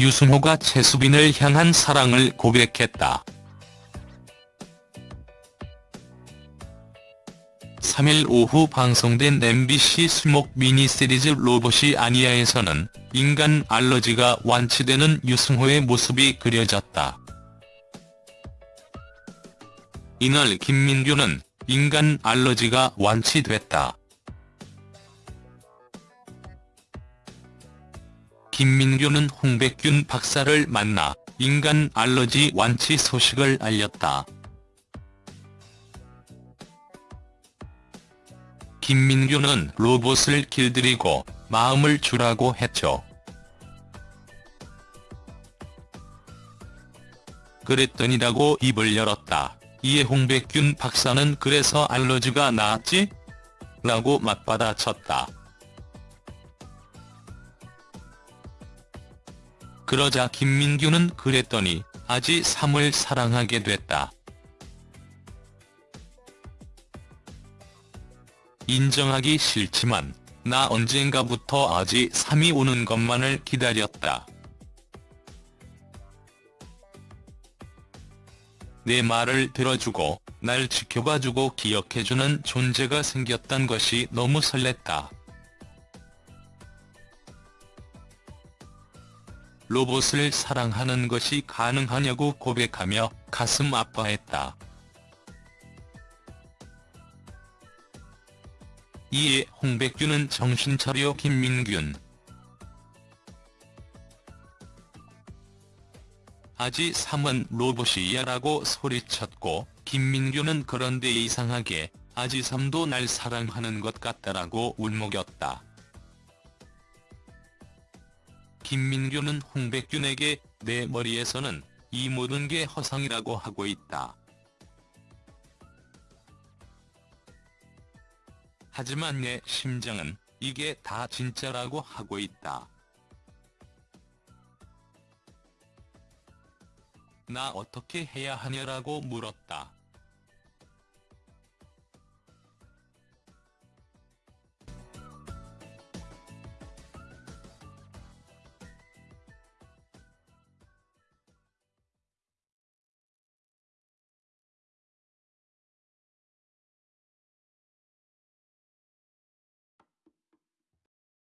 유승호가 최수빈을 향한 사랑을 고백했다. 3일 오후 방송된 MBC 수목 미니시리즈 로봇이 아니야에서는 인간 알러지가 완치되는 유승호의 모습이 그려졌다. 이날 김민규는 인간 알러지가 완치됐다. 김민규는 홍백균 박사를 만나 인간 알러지 완치 소식을 알렸다. 김민규는 로봇을 길들이고 마음을 주라고 했죠. 그랬더니라고 입을 열었다. 이에 홍백균 박사는 그래서 알러지가 나았지? 라고 맞받아쳤다. 그러자 김민규는 그랬더니 아지 3을 사랑하게 됐다. 인정하기 싫지만 나 언젠가부터 아지 3이 오는 것만을 기다렸다. 내 말을 들어주고 날 지켜봐주고 기억해주는 존재가 생겼단 것이 너무 설렜다. 로봇을 사랑하는 것이 가능하냐고 고백하며 가슴 아파했다. 이에 홍백규는 정신 차려 김민균. 아지 3은 로봇이야 라고 소리쳤고 김민규는 그런데 이상하게 아지 3도 날 사랑하는 것 같다라고 울먹였다. 김민규는 홍백균에게 내 머리에서는 이 모든 게 허상이라고 하고 있다. 하지만 내 심장은 이게 다 진짜라고 하고 있다. 나 어떻게 해야 하냐라고 물었다.